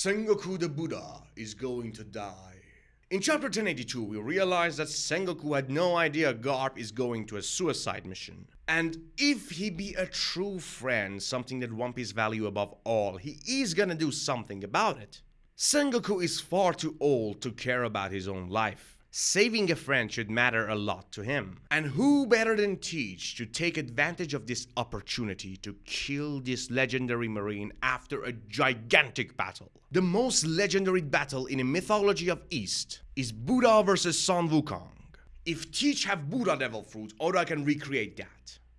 Sengoku the Buddha is going to die. In chapter 1082, we realize that Sengoku had no idea Garp is going to a suicide mission. And if he be a true friend, something that One Piece value above all, he is gonna do something about it. Sengoku is far too old to care about his own life. Saving a friend should matter a lot to him. And who better than Teach to take advantage of this opportunity to kill this legendary marine after a gigantic battle? The most legendary battle in the mythology of East is Buddha versus Son Wukong. If Teach have Buddha Devil Fruit, Oda can recreate that.